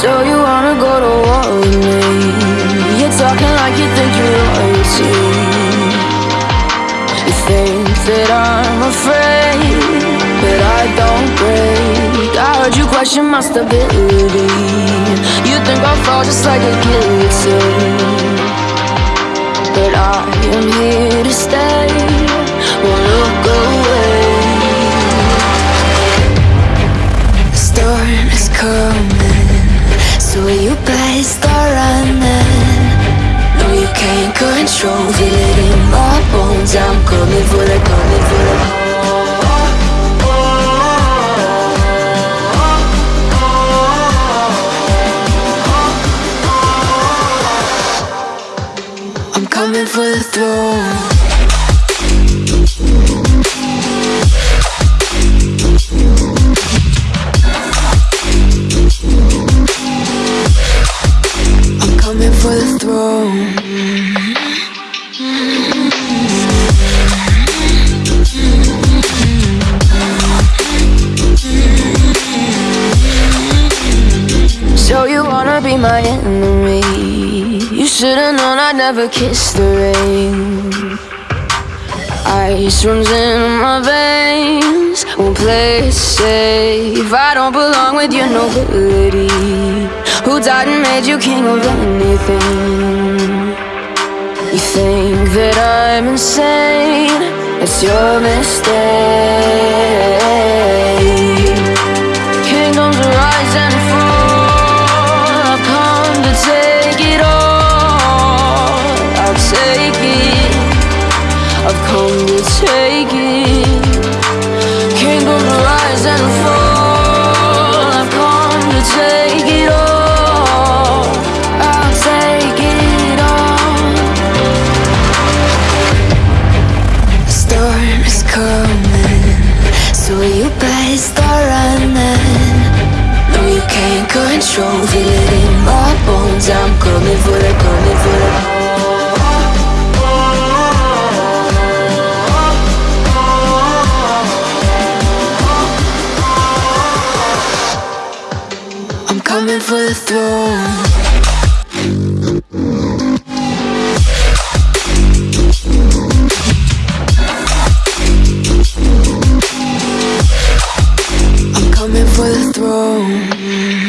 So you wanna go to war with me? You're talking like you think you're royalty. You think that I'm afraid, but I don't break. I heard you question my stability. You think I'll fall just like a guillotine, but I am here to stay. So you better start running. No, you can't control, feel it in my bones. I'm coming for the, coming for the. I'm coming for the throne. So you wanna be my enemy? You should've known I'd never kiss the rain. Ice runs in my veins. Won't play it safe. I don't belong with your nobility. Who died and made you king of anything? You think that I'm insane? It's your mistake. So you better start running. No, you can't control, feel it in my bones. I'm coming for the, coming for the. I'm coming for the throne. Throne.